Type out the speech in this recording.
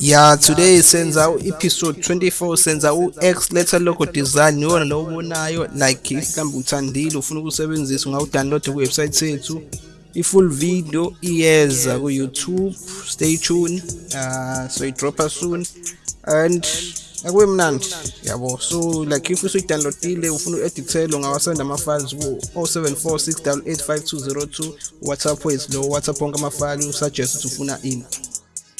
ya today senza u-episode 24 senza u-x letter logo design iwona lo ubonayo like mhlawumbe uthandile ufuna ukusebenzisa ungawudownload kuwebsite sethu i-full video iyeza ku-youtube stay tuned uh, so idropha soon. And akube mnandi yabo. So like if usuyidownloadile ufuna u-edithele ungawasenda ama-files ku-0746 885202 whatsapp wethu lo whatsapp wonke amafayili usuggest ukuthi ufuna ini.